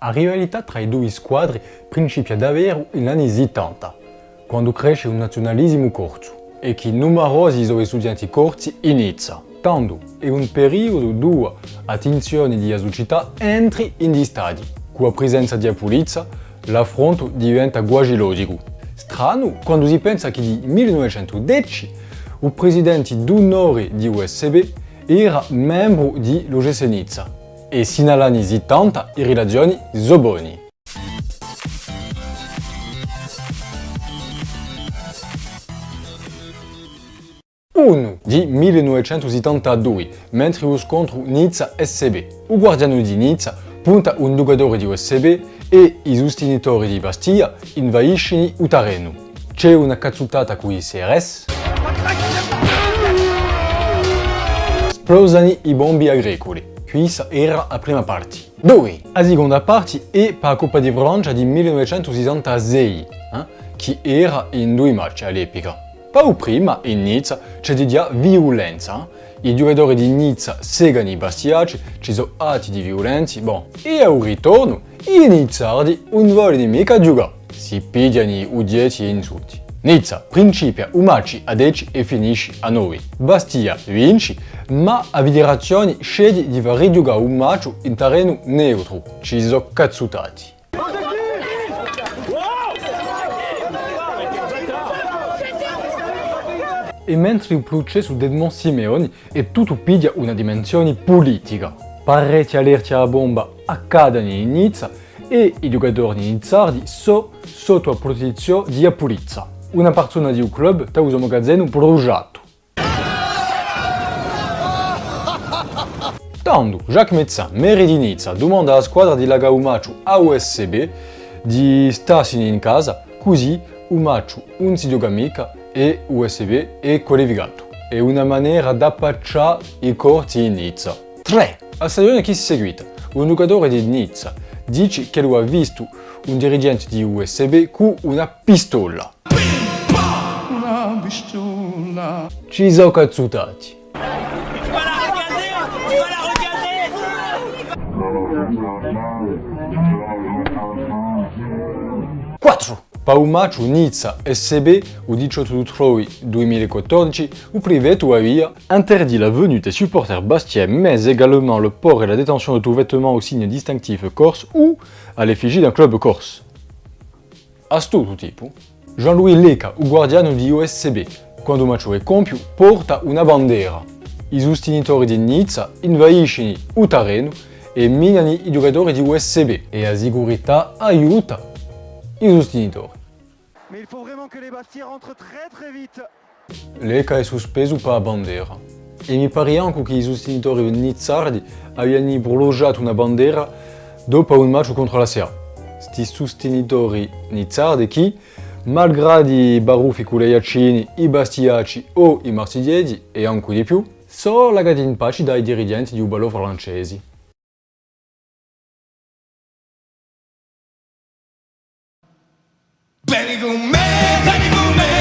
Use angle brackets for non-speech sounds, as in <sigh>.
A rivalità tra i due squadre principia davvero negli anni 70, quando cresce un nazionalismo corso e che numerosi sono studenti corsi inizia. Tanto è un periodo dove attenzione di società entri in di stadi. Con la presenza di polizia, l'affronto diventa quasi logico. Strano quando si pensa che nel 1910 il presidente d'onore di USB era membro di Nizza e agli anni 70 le relazioni buone. Uno di 1972, mentre lo scontro Nizza-SB. Il guardiano di Nizza punta un giocatore di USB e i sostenitori di Bastia invaiscono il terreno. C'è una cazzutata con i CRS, esplosano i bombi agricoli. Questa era la prima parte. 2. La seconda parte è per la Coppa di Francia di 1966, eh, che era in due match all'epoca. Poi prima, in Nizza, c'è di violenza. I giocatori di Nizza segano i bastiaci, ci sono atti di violenza, bon. E al ritorno, i nizzardi non vogliono mica giocare. Si pigliano udieti e insulti. Nizza principia un match a 10 e finisce a 9. Bastia vince, ma la federazione sceglie di far rigiocare un match in terreno neutro. Ci sono cazzutati. E mentre il processo di Edmond Simeoni è tutto piglia una dimensione politica. Parecchi allerti alla bomba accadono in Nizza e i giocatori nizzardi sono sotto la protezione della polizia. Una <laughs> persona di un club sta un magazzino progetto. Tanto, Jacques Mezzan, maire di Nizza, domanda alla squadra di Laga Umaciu a USB di starsene in casa, così Umaciu non si gioca mica e USB è collegato. È una maniera da appacciare i corti in Nizza. 3. La stagione che si seguita, un giocatore di Nizza dice che lo ha visto un dirigente di USB con una pistola. Ci sono cazzutati. 4. Paumaciu Nizza SB au 18 août 2014, où priveto avia interdit la venue des supporters bastiais, mais également le port et la détention de tout vêtement au signe distinctif corse ou à l'effigie d'un club corse. A sto tipo, Jean-Louis Leca, o guardiano di OSCB, quando match è compio, porta una bandera. I sostenitori di Nizza invaiscono il terreno e minano i giocatori di USB e la sicurezza aiuta i sostenitori. Mais il faut vraiment que les Bastiers rentrent très très vite. L'ECA è sospeso per la bandiera. E mi pare anche che i sostenitori nizzardi abbiano prolungato una bandiera dopo un match contro la SEA. Sti sostenitori nizzardi che, malgrado i baruffi con le iacini, i bastiaci o i marsigliesi, e anche di più, sono lagati in pace dai dirigenti di Ubalo francesi. Benny go man, Benny go man.